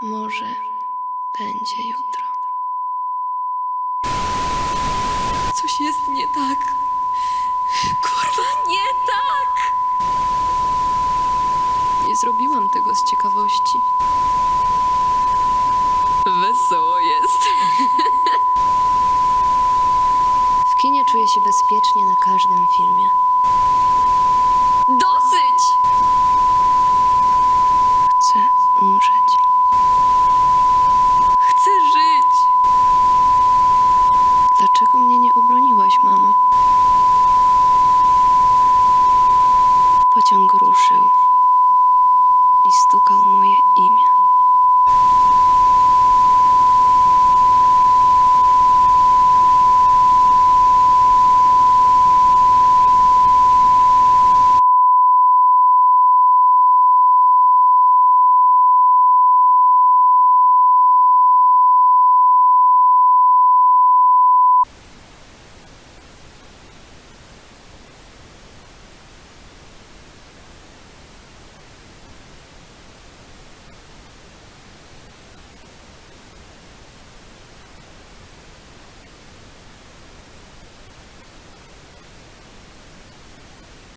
Może będzie jutro. Coś jest nie tak. Kurwa, nie tak! Nie zrobiłam tego z ciekawości. Wesoło jest. W kinie czuję się bezpiecznie na każdym filmie.